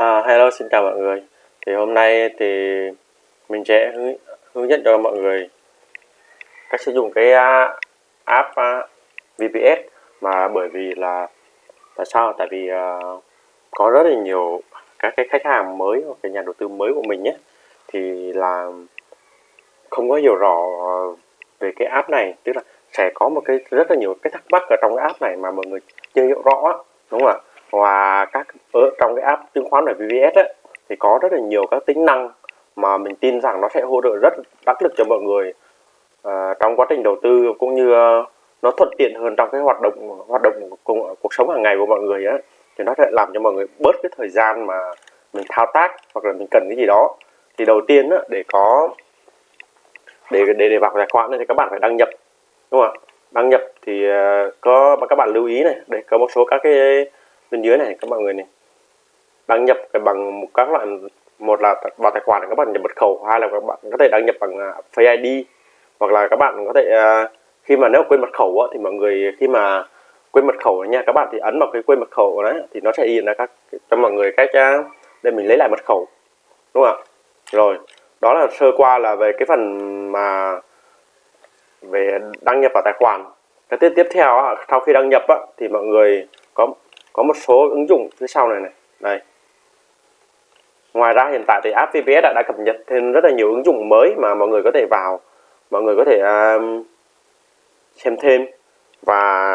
À, hello xin chào mọi người. Thì hôm nay thì mình sẽ hướng, hướng dẫn cho mọi người cách sử dụng cái uh, app à, uh, VPS mà bởi vì là tại sao? Tại vì uh, có rất là nhiều các cái khách hàng mới hoặc cái nhà đầu tư mới của mình nhé. Thì là không có hiểu rõ về cái app này. Tức là sẽ có một cái rất là nhiều cái thắc mắc ở trong cái app này mà mọi người chưa hiểu rõ đúng không ạ? Và các ở trong cái app chứng khoán ở VPS ấy, thì có rất là nhiều các tính năng mà mình tin rằng nó sẽ hỗ trợ rất đắc lực cho mọi người uh, trong quá trình đầu tư cũng như uh, nó thuận tiện hơn trong cái hoạt động hoạt động cuộc, cuộc sống hàng ngày của mọi người á. Thì nó sẽ làm cho mọi người bớt cái thời gian mà mình thao tác hoặc là mình cần cái gì đó. Thì đầu tiên á, để có để để để vào tài khoản này thì các bạn phải đăng nhập đúng không ạ? Đăng nhập thì uh, có các bạn lưu ý này để có một số các cái bên dưới này các mọi người này. Đăng nhập bằng một các loại một là vào tài khoản các bạn nhập mật khẩu hai là các bạn có thể đăng nhập bằng à, Face ID hoặc là các bạn có thể à, khi mà nếu quên mật khẩu thì mọi người khi mà quên mật khẩu nha các bạn thì ấn vào cái quên mật khẩu đấy thì nó sẽ hiện ra các cho mọi người cách à, để mình lấy lại mật khẩu đúng không ạ? Rồi đó là sơ qua là về cái phần mà về đăng nhập vào tài khoản. Cái tiếp tiếp theo sau khi đăng nhập thì mọi người có có một số ứng dụng phía sau này này. Đây. Ngoài ra hiện tại thì app VPS đã, đã cập nhật thêm rất là nhiều ứng dụng mới mà mọi người có thể vào mọi người có thể um, xem thêm. Và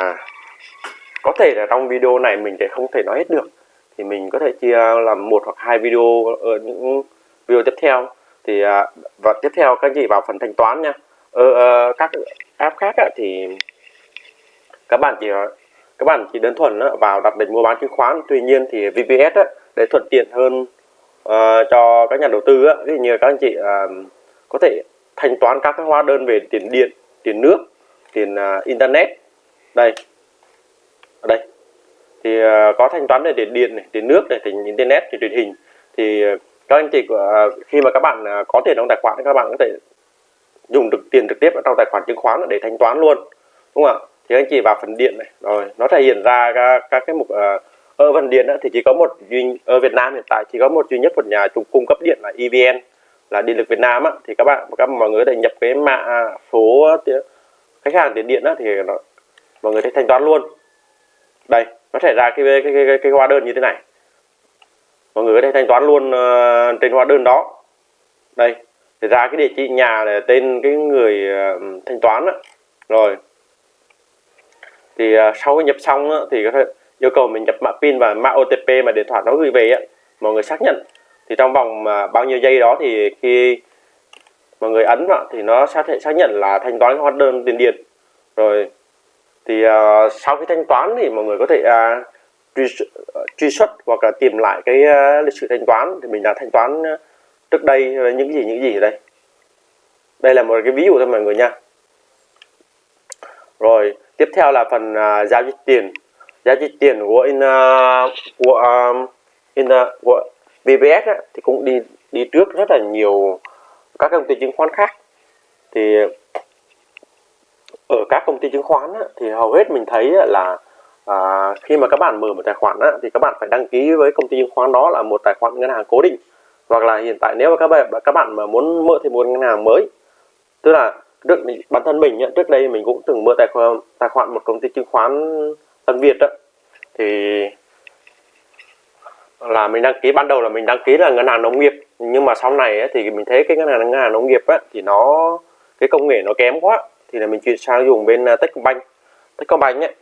có thể là trong video này mình sẽ không thể nói hết được. Thì mình có thể chia làm một hoặc hai video ở những video tiếp theo. Thì à, và tiếp theo các chị vào phần thanh toán nha. Ở các app khác thì các bạn chỉ các bạn chỉ đơn thuần vào đặt lệnh mua bán chứng khoán. Tuy nhiên thì VPS để thuận tiện hơn ờ, cho các nhà đầu tư ví dụ như các anh chị ờ, có thể thanh toán các hóa đơn về tiền điện, tiền nước, tiền ờ, internet. Đây. Ở đây. Thì có thanh toán về tiền điện này, tiền nước này, tiền internet, tiền truyền hình. Thì các anh chị khi mà các bạn có tiền trong tài khoản các bạn có thể dùng được tiền trực tiếp ở trong tài khoản chứng khoán để thanh toán luôn. Đúng không ạ? Thì anh chị vào phần điện này. Rồi nó thể hiện ra các, các cái mục uh, ở phần điện đó. Thì chỉ có một duy ở Việt Nam hiện tại chỉ có một duy nhất một nhà trung cung cấp điện là EVN là điện lực Việt Nam á, thì các bạn các mọi người để nhập cái mã số khách hàng tiền điện á, thì nó, mọi người thấy thanh toán luôn. Đây nó thể ra cái cái, cái, cái, cái hóa đơn như thế này. Mọi người có thể thanh toán luôn uh, trên hóa đơn đó. Đây thì ra cái địa chỉ nhà là tên cái người uh, thanh toán đó rồi thì uh, sau khi nhập xong á, thì có thể yêu cầu mình nhập mã pin và mã OTP mà điện thoại nó gửi về á, mọi người xác nhận. Thì trong vòng à, bao nhiêu giây đó thì khi mọi người ấn vào thì nó sẽ thể xác nhận là thanh toán hóa đơn tiền điện. Rồi thì uh, sau khi thanh toán thì mọi người có thể uh, truy, truy xuất hoặc là tìm lại cái uh, lịch sử thanh toán thì mình đã thanh toán uh, trước đây những gì những gì ở đây. Đây là một cái ví dụ thôi mọi người nha. Rồi tiếp theo là phần uh, giao dịch tiền. Giao dịch tiền của in uh, của um, in uh, của VPS á, thì cũng đi đi trước rất là nhiều các công ty chứng khoán khác. Thì ở các công ty chứng khoán á, thì hầu hết mình thấy là à, khi mà các bạn mở một tài khoản á, thì các bạn phải đăng ký với công ty chứng khoán đó là một tài khoản ngân hàng cố định. Hoặc là hiện tại nếu mà các bạn các bạn mà muốn mở thêm một ngân hàng mới tức là trước bản thân mình trước đây mình cũng từng mở tài khoản tài khoản một công ty chứng khoán Tân Việt đó thì là mình đăng ký ban đầu là mình đăng ký là ngân hàng nông nghiệp nhưng mà sau này thì mình thấy cái ngân hàng ngân hàng nông nghiệp ấy, thì nó cái công nghệ nó kém quá thì là mình chuyển sang dùng bên à, Techcombank. Techcombank ấy.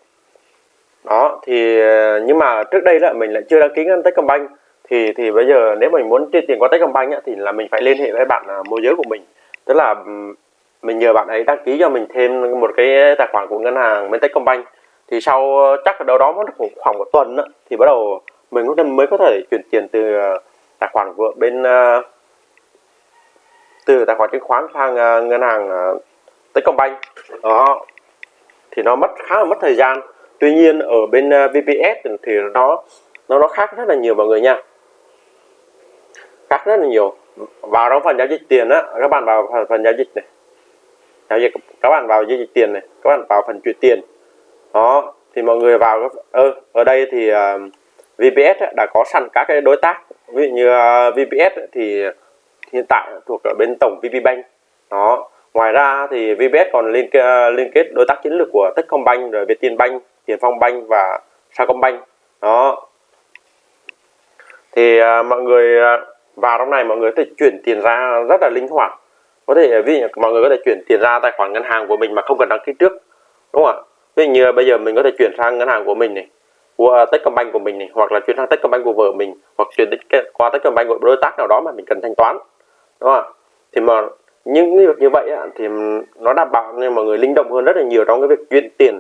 Đó thì à, nhưng mà trước đây là mình lại chưa đăng ký ngân Techcombank. Thì thì bây giờ nếu mình muốn chuyển tiền qua Techcombank ấy, thì là mình phải liên hệ với bạn à, môi giới của mình. Tức là mình nhờ bạn ấy đăng ký cho mình thêm một cái tài khoản của ngân hàng bên Techcombank thì sau chắc ở đâu đó mất khoảng một tuần đó, thì bắt đầu mình cũng mới có thể chuyển tiền từ ờ, tài khoản của bên ờ, từ tài khoản chứng khoán sang ờ, ngân hàng Techcombank đó. Thì nó mất khá là mất thời gian. Tuy nhiên ở bên VPS thì nó nó nó khác rất là nhiều mọi người nha. Khác rất là nhiều. Vào trong phần giao dịch tiền á các bạn vào phần, phần giao dịch này giao dịch các bạn vào giao dịch tiền này các bạn vào phần chuyển tiền. Đó thì mọi người vào ơ ở đây thì ờ, uh, VPS đã có sẵn các cái đối tác. Ví dụ như ờ, uh, VPS thì hiện tại thuộc ở bên tổng VPBank đó ngoài ra thì VPS còn liên liên kết đối tác chiến lược của Techcombank rồi Vietinbank Tiền Phong Bank và Sacombank. Đó. Thì uh, mọi người vào trong này mọi người có thể chuyển tiền ra rất là linh hoạt có thể ví dụ mọi người có thể chuyển tiền ra tài khoản ngân hàng của mình mà không cần đăng ký trước, đúng không ạ? Ví dụ như bây giờ mình có thể chuyển sang ngân hàng của mình này, của à, Techcombank của mình này, hoặc là chuyển sang Techcombank của vợ mình, hoặc chuyển qua Techcombank của đối tác nào đó mà mình cần thanh toán, đúng không ạ? Thì mà những việc như vậy thì nó đảm bảo nên mọi người linh động hơn rất là nhiều trong cái việc chuyển tiền.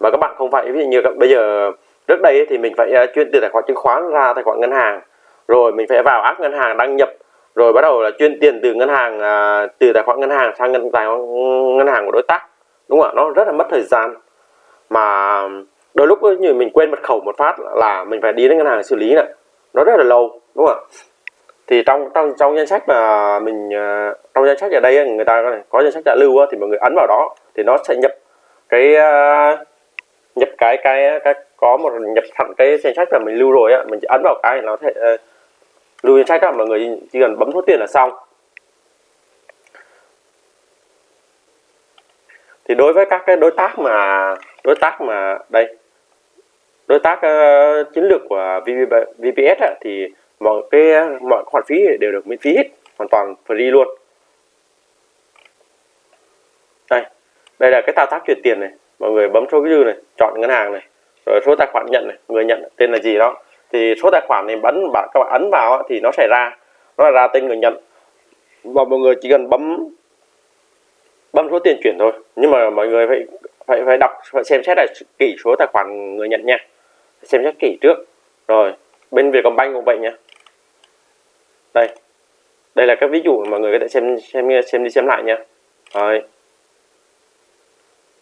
Mà các bạn không phải, ví dụ như bây giờ trước đây thì mình phải à, chuyển tiền tài khoản chứng khoán ra tài khoản ngân hàng, rồi mình phải vào app ngân hàng đăng nhập rồi bắt đầu là chuyên tiền từ ngân hàng à, từ tài khoản ngân hàng sang ngân tài khoản ngân hàng của đối tác. Đúng không ạ? Nó rất là mất thời gian. Mà đôi lúc như mình quên mật khẩu một phát là mình phải đi đến ngân hàng xử lý này. Nó rất là lâu đúng không ạ? Thì trong trong trong danh sách mà mình à, trong danh sách ở đây người ta có danh sách đã lưu thì mọi người ấn vào đó thì nó sẽ nhập cái à, nhập cái cái cái có một nhập thẳng cái danh sách mà mình lưu rồi á mình chỉ ấn vào cái nó sẽ lưu ý sách đó mọi người chỉ cần bấm số tiền là xong. Thì đối với các cái đối tác mà đối tác mà đây đối tác uh, chiến lược của VPS thì mọi cái mọi khoản phí đều được miễn phí hết hoàn toàn free luôn. Đây đây là cái thao tác chuyển tiền này. Mọi người bấm số dư này chọn ngân hàng này rồi số tài khoản nhận này người nhận tên là gì đó thì số tài khoản này bấm bạn các bạn ấn vào thì nó sẽ ra. Nó là ra tên người nhận. Và mọi người chỉ cần bấm bấm số tiền chuyển thôi. Nhưng mà mọi người phải phải phải đọc phải xem xét lại kỹ số tài khoản người nhận nha. Xem xét kỹ trước. Rồi bên Vietcombank cũng vậy nha. Đây. Đây là các ví dụ mà mọi người có thể xem xem xem đi xem lại nha. Rồi.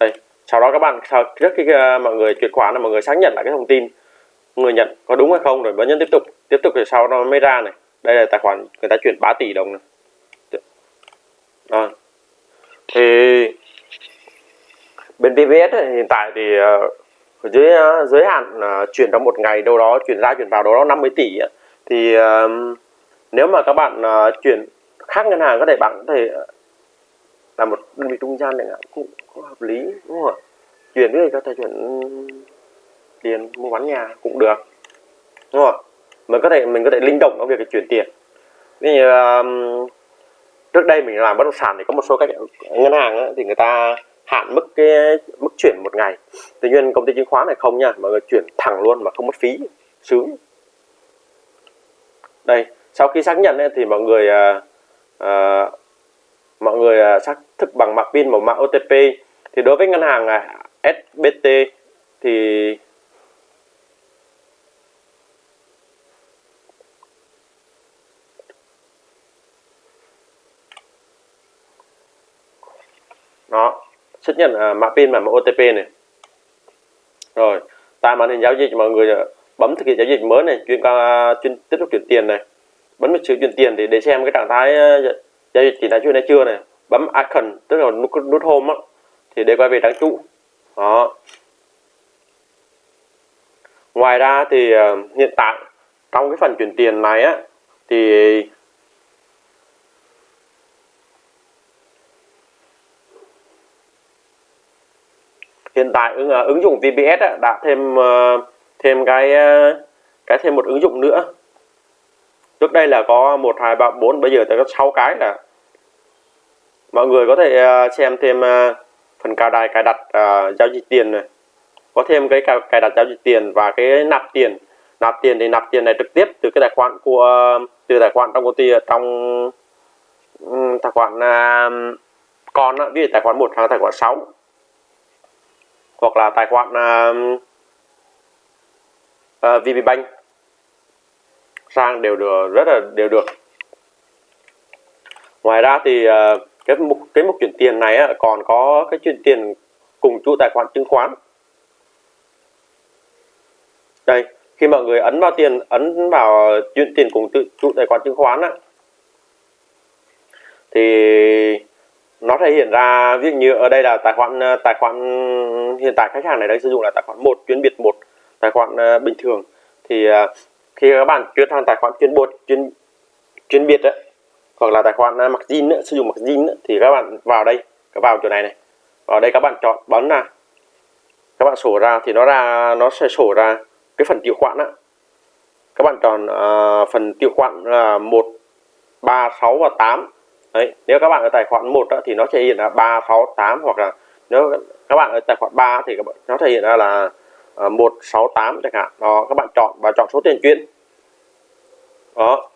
Đây. Sau đó các bạn sau trước khi uh, mọi người chuyển khoản là mọi người xác nhận lại cái thông tin người nhận có đúng hay không? Rồi bấm nhấn tiếp tục tiếp tục thì sau nó mới ra này. Đây là tài khoản người ta chuyển 3 tỷ đồng này. Rồi thì bên PVS ấy, hiện tại thì ờ, ở dưới uh, giới hạn uh, chuyển trong một ngày đâu đó chuyển ra chuyển vào đâu đó 50 tỷ ấy. thì uh, nếu mà các bạn uh, chuyển khác ngân hàng có thể bạn có thể là một đơn vị trung gian chẳng hạn cũng, cũng hợp lý đúng không ạ? Chuyển thì có thể chuyển ừ, tiền mua bán nhà cũng được. Đúng không? Mình có thể mình có thể linh động trong việc chuyển tiền. Ví như uh, trước đây mình làm bất động sản thì có một số các ngân hàng ấy, thì người ta hạn mức cái mức chuyển một ngày. Tuy nhiên công ty chứng khoán này không nha mọi người chuyển thẳng luôn mà không mất phí sướng. Đây sau khi xác nhận ấy, thì mọi người uh, uh, mọi người uh, xác thực bằng mạng pin một mạng OTP thì đối với ngân hàng uh, SBT thì xác nhận à, mã pin và mã OTP này. Rồi tại màn hình giao dịch mọi người ờ, bấm thực hiện giao dịch mới này chuyên qua chuyên tiếp tục chuyển tiền này. Bấm vào chữ chuyển tiền thì để xem cái trạng thái ờ, giao dịch chỉ đã chưa hay chưa này. Bấm icon tức là nút nút home á thì để quay về trang chủ. Đó. Ngoài ra thì uh, hiện tại trong cái phần chuyển tiền này á thì hiện tại ứng, ứng dụng VPS đã thêm ờ, thêm cái ờ, cái thêm một ứng dụng nữa. Trước đây là có một hai ba bốn bây giờ tới có 6 cái là mọi người có thể ờ, xem thêm phần cài đặt cài đặt uh, giao dịch tiền này. Có thêm cái cài đặt giao dịch tiền và cái nạp tiền. Nạp tiền thì nạp tiền này trực tiếp từ cái tài khoản của từ tài khoản trong công ty trong ừ, tài khoản uh, con ví dụ tài khoản một hoặc tài khoản 6 hoặc là tài khoản à, à, uh, uh, VPBank sang đều được rất là đều được. Ngoài ra thì uh, cái mục cái mục chuyển tiền này á, còn có cái chuyển tiền cùng chủ tài khoản chứng khoán. Đây khi mọi người ấn vào tiền ấn vào chuyển tiền cùng tự chủ tài khoản chứng khoán á, thì nó thể hiện ra ví dụ như ở đây là tài khoản ờ, tài khoản hiện tại khách hàng này đang sử dụng là tài khoản một chuyên biệt một tài khoản uh, bình thường. Thì uh, khi các bạn chuyển sang tài khoản chuyên bột chuyên chuyên biệt ấy, hoặc là tài khoản uh, mặc zin sử dụng mặc zin thì các bạn vào đây các vào chỗ này này. Vào đây các bạn chọn bấm là các bạn sổ ra thì nó ra nó sẽ sổ ra cái phần tiêu khoản á. Các bạn chọn uh, phần tiêu khoản là một ba sáu và tám đấy nếu các bạn ở tài khoản 1 đó, thì nó thể hiện là 3 6 8 hoặc là nếu các bạn ở tài khoản 3 thì các bạn, nó thể hiện ra là à, 168 chẳng hạn. Đó các bạn chọn và chọn số tiền chuyển. Đó.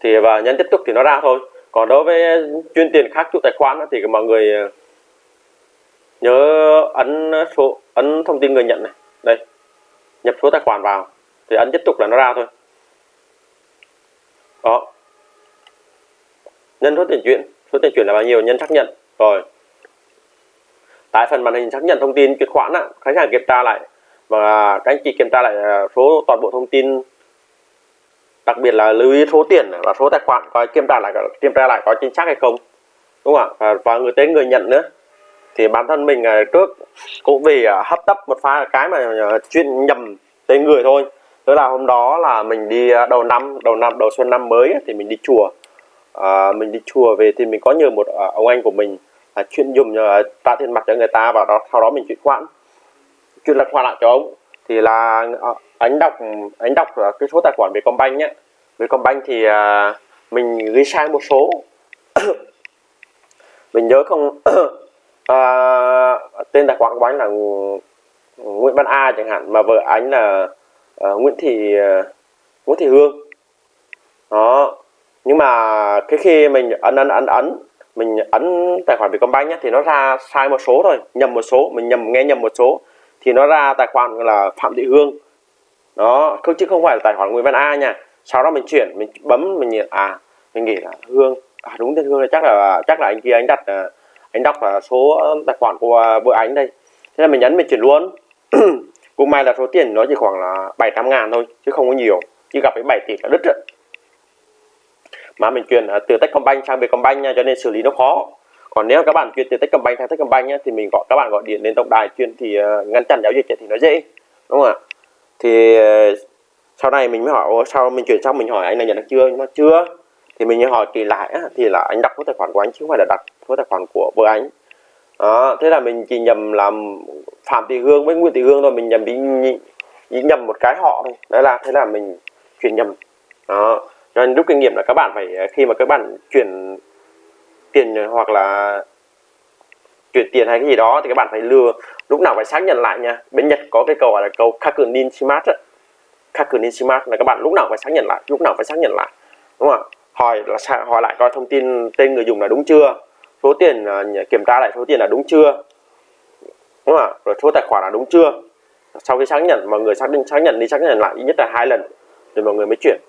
Thì và nhấn tiếp tục thì nó ra thôi. Còn đối với chuyên tiền khác chủ tài khoản đó, thì mọi người à, nhớ ấn số ấn thông tin người nhận này. Đây nhập số tài khoản vào. Thì ấn tiếp tục là nó ra thôi. Đó nhân số tiền chuyển số tiền chuyển là bao nhiêu? Nhân xác nhận. Rồi. Tại phần màn hình xác nhận thông tin chuyển khoản á, khách hàng kiểm tra lại và các anh chị kiểm tra lại à, số toàn bộ thông tin đặc biệt là lưu ý số tiền và số tài khoản coi kiểm tra lại kiểm tra lại có chính xác hay không. Đúng không ạ? À, và người tên người nhận nữa. Thì bản thân mình à, trước cũng vì hấp tấp một pha cái mà chuyên nhầm tên người thôi. Tức là hôm đó là mình đi đầu năm đầu năm đầu xuân năm mới thì mình đi chùa à, mình đi chùa về thì mình có nhờ một à, ông anh của mình à, chuyên dùng à, nhờ trả tiền mặt cho người ta và đó sau đó mình chuyển khoản chuyển là khoản lại cho ông. Thì là à, anh đọc anh đọc cái số tài khoản Vietcombank nhé. Vietcombank thì à, mình ghi sai một số. Mình nhớ không à, tên tài khoản của anh là Nguyễn Văn A chẳng hạn mà vợ anh là à, Nguyễn Thị à, Nguyễn Thị Hương. Đó nhưng mà cái khi mình ấn ấn ấn ấn, mình ấn tài khoản Vietcombank nhé, thì nó ra sai một số thôi, nhầm một số, mình nhầm, nghe nhầm một số, thì nó ra tài khoản là Phạm Thị Hương. Đó, không, chứ không phải là tài khoản Nguyễn Văn A nha. Sau đó mình chuyển, mình bấm, mình nhìn à mình nghĩ là Hương à đúng tên Hương là chắc là chắc là anh kia, anh đặt à, anh đọc là số tài khoản của vợ anh đây. Thế là mình nhấn mình chuyển luôn. Cũng may là số tiền nó chỉ khoảng là 700 ngàn thôi, chứ không có nhiều. Chứ gặp cái 7 tỷ là đứt rồi mà mình chuyển à, từ Techcombank sang Vietcombank nha cho nên xử lý nó khó. Còn nếu các bạn chuyển từ Techcombank sang Techcombank nhá, thì mình gọi các bạn gọi điện đến tổng đài chuyên thì uh, ngăn chặn giao dịch thì nó dễ đúng không ạ? Thì uh, sau này mình mới hỏi sau mình chuyển xong mình hỏi anh là nhận được chưa? Mà chưa. Thì mình hỏi kỳ lại á, thì là anh đặt số tài khoản của anh chứ không phải là đặt số tài khoản của vợ anh. Đó, thế là mình chỉ nhầm làm phạm thị hương với nguyễn thị hương thôi mình nhầm bị, bị nhầm một cái họ thôi. Đấy là thế là mình chuyển nhầm. Đó cho nên rút kinh nghiệm là các bạn phải ờ, khi mà các bạn chuyển tiền hoặc là chuyển tiền hay cái gì đó thì các bạn phải lừa. Lúc nào phải xác nhận lại nha. Bên nhật có cái câu gọi là câu kakunin shimat kakunin shimat là các bạn lúc nào phải xác nhận lại, lúc nào phải xác nhận lại, đúng không ạ? Hỏi là hỏi lại coi thông tin tên người dùng là đúng chưa? Số tiền ờ, kiểm tra lại số tiền là đúng chưa? Đúng không ạ? Rồi số tài khoản là đúng chưa? Sau khi xác nhận, mọi người xác định, xác nhận đi, xác nhận lại ít nhất là hai lần rồi mọi người mới chuyển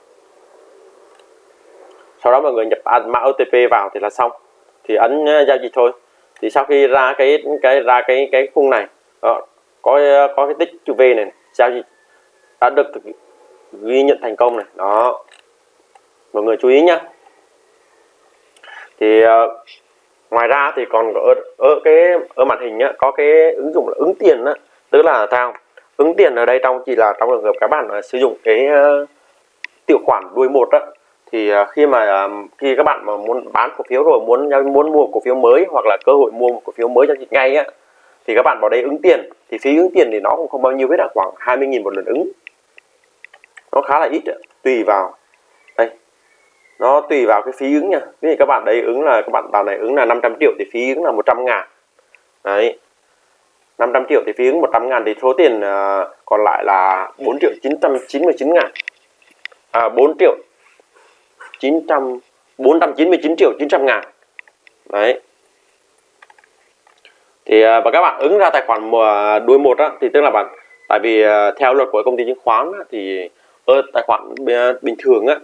sau đó mọi người nhập mã OTP vào thì là xong. Thì ấn ờ, giao dịch thôi. Thì sau khi ra cái cái ra cái cái khung này đó, có có cái tích chữ V này giao dịch đã được ghi nhận thành công này. Đó. Mọi người chú ý nhá. Thì uh, ngoài ra thì còn ở, ở cái ở màn hình nhá, có cái ứng dụng là ứng tiền đó, tức là sao? Ứng tiền ở đây trong chỉ là trong trường hợp các bạn sử dụng cái uh, tiểu khoản đuôi một đó thì à, khi mà à, khi các bạn mà muốn bán cổ phiếu rồi muốn muốn mua cổ phiếu mới hoặc là cơ hội mua một cổ phiếu mới cho chị ngay á thì các bạn vào đây ứng tiền. Thì phí ứng tiền thì nó cũng không bao nhiêu hết là khoảng 20.000 một lần ứng. Nó khá là ít tùy vào. Đây nó tùy vào cái phí ứng nha. Ví dụ các bạn đấy ứng là các bạn vào này ứng là 500 triệu thì phí ứng là 100 ngàn. Đấy 500 triệu thì phí ứng 100 ngàn thì số tiền à, còn lại là 4 triệu 999 ngàn. À, 4 triệu 900 499 triệu 900 ngàn. Đấy. Thì à, và các bạn ứng ra tài khoản mùa đuôi một á, thì tức là bạn tại vì à, theo luật của công ty chứng khoán á, thì ở tài khoản bình thường á,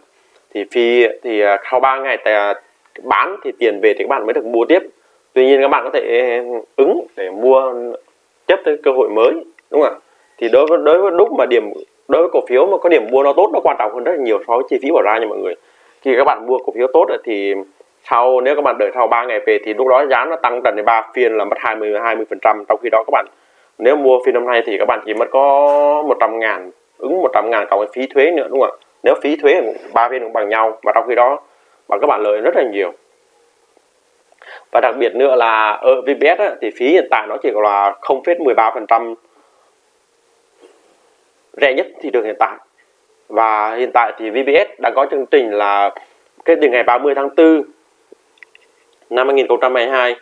thì phi thì sau 3 ngày tài bán thì tiền về thì các bạn mới được mua tiếp. Tuy nhiên các bạn có thể ứng để mua chấp tới cơ hội mới đúng không ạ? Thì đối với đối với lúc mà điểm đối với cổ phiếu mà có điểm mua nó tốt nó quan trọng hơn rất là nhiều so với chi phí bỏ ra nha mọi người khi các bạn mua cổ phiếu tốt thì sau nếu các bạn đợi sau 3 ngày về thì lúc đó giá nó tăng trần đến 3 phiên là mất 20 20 phần trăm. Trong khi đó các bạn nếu mua phiên năm nay thì các bạn chỉ mất có 100 ngàn ứng 100 ngàn cộng phí thuế nữa đúng không ạ? Nếu phí thuế ba phiên cũng bằng nhau và trong khi đó mà các bạn lợi rất là nhiều. Và đặc biệt nữa là ở VPS á, thì phí hiện tại nó chỉ là 0,13% rẻ nhất thị trường hiện tại và hiện tại thì VPS đang có chương trình là kể từ ngày 30 tháng 4 năm 2022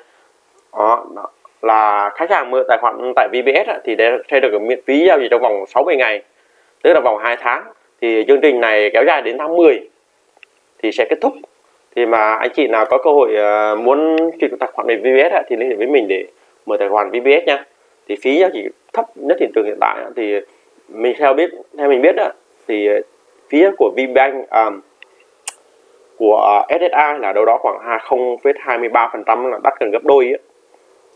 đó, đó là khách hàng mở tài khoản tại VPS á, thì sẽ được miễn phí giao dịch trong vòng 60 ngày tức là vòng 2 tháng. Thì chương trình này kéo dài đến tháng 10 thì sẽ kết thúc. Thì mà anh chị nào có cơ hội ờ, muốn chuyển tài khoản về VPS á, thì liên hệ với mình để mở tài khoản VPS nha. Thì phí giao dịch thấp nhất thị trường hiện tại thì mình theo biết theo mình biết đó thì ờ, phía của VBank um, của ờ, SSI là đâu đó khoảng 0,23% là đắt gần gấp đôi ấy.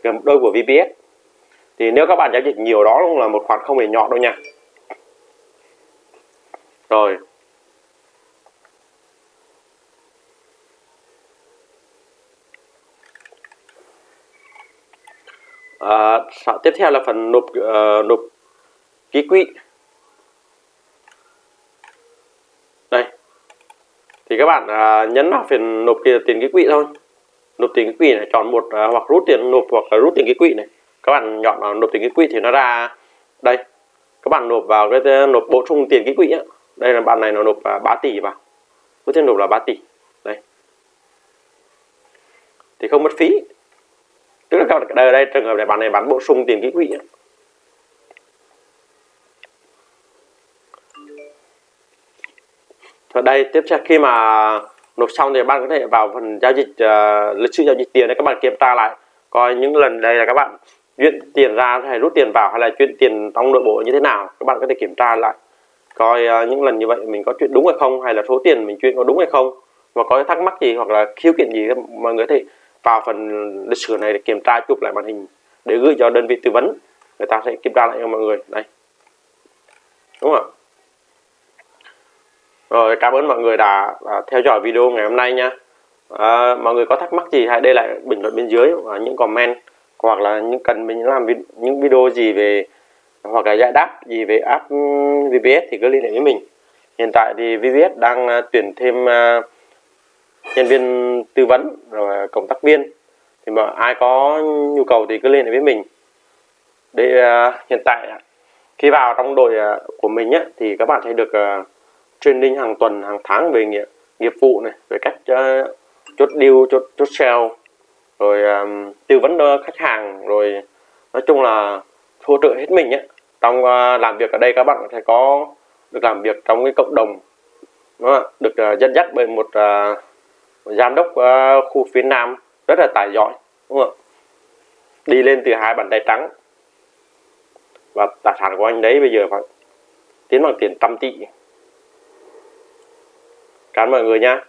gần gấp đôi của VPS thì nếu các bạn giao dịch nhiều đó cũng là một khoản không hề nhỏ đâu nha. Rồi. À, tiếp theo là phần nộp uh, nộp ký quỹ đây thì các bạn uh, nhấn vào phần nộp tiền ký quỹ thôi. Nộp tiền ký quỹ này chọn một uh, hoặc rút tiền nộp hoặc là rút tiền ký quỹ này. Các bạn chọn vào nộp tiền ký quỹ thì nó ra đây. Các bạn nộp vào cái à, nộp bổ sung tiền ký quỹ á đây là bạn này nó nộp uh, 3 tỷ vào. Có thể nộp là 3 tỷ. Đây. Thì không mất phí. Tức là các bạn ở đây trường hợp này bạn này bán bổ sung tiền ký quỹ đây tiếp theo khi mà nộp xong thì bạn có thể vào phần giao dịch uh, lịch sử giao dịch tiền để các bạn kiểm tra lại. Coi những lần đây là các bạn chuyển tiền ra hay rút tiền vào hay là chuyển tiền trong nội bộ như thế nào các bạn có thể kiểm tra lại. Coi uh, những lần như vậy mình có chuyện đúng hay không hay là số tiền mình chuyển có đúng hay không. Và có thắc mắc gì hoặc là khiếu kiện gì mọi người có thể vào phần lịch sử này để kiểm tra chụp lại màn hình để gửi cho đơn vị tư vấn. Người ta sẽ kiểm tra lại cho mọi người. Đây. Đúng không ạ? Rồi cảm ơn mọi người đã, đã theo dõi video ngày hôm nay nha. À, mọi người có thắc mắc gì hãy để lại bình luận bên dưới và những comment hoặc là những cần mình làm những video gì về hoặc là giải đáp gì về app ừ, VPS thì cứ liên hệ với mình. Hiện tại thì VPS đang à, tuyển thêm à, nhân viên tư vấn rồi cộng tác viên. Thì mà ai có nhu cầu thì cứ liên hệ với mình. Để hiện tại khi vào trong đội của mình á, thì các bạn sẽ được training hàng tuần hàng tháng về nghiệp, nghiệp vụ này về cách uh, chốt deal chốt chốt sale rồi um, tư vấn cho khách hàng rồi nói chung là hỗ trợ hết mình ấy. trong uh, làm việc ở đây các bạn sẽ có được làm việc trong cái cộng đồng đó, được uh, dẫn dắt bởi một uh, giám đốc uh, khu phía nam rất là tài giỏi đúng không đi lên từ hai bàn tay trắng. Và tài sản của anh đấy bây giờ phải tiến bằng tiền trăm tỷ cảm ơn mọi người nha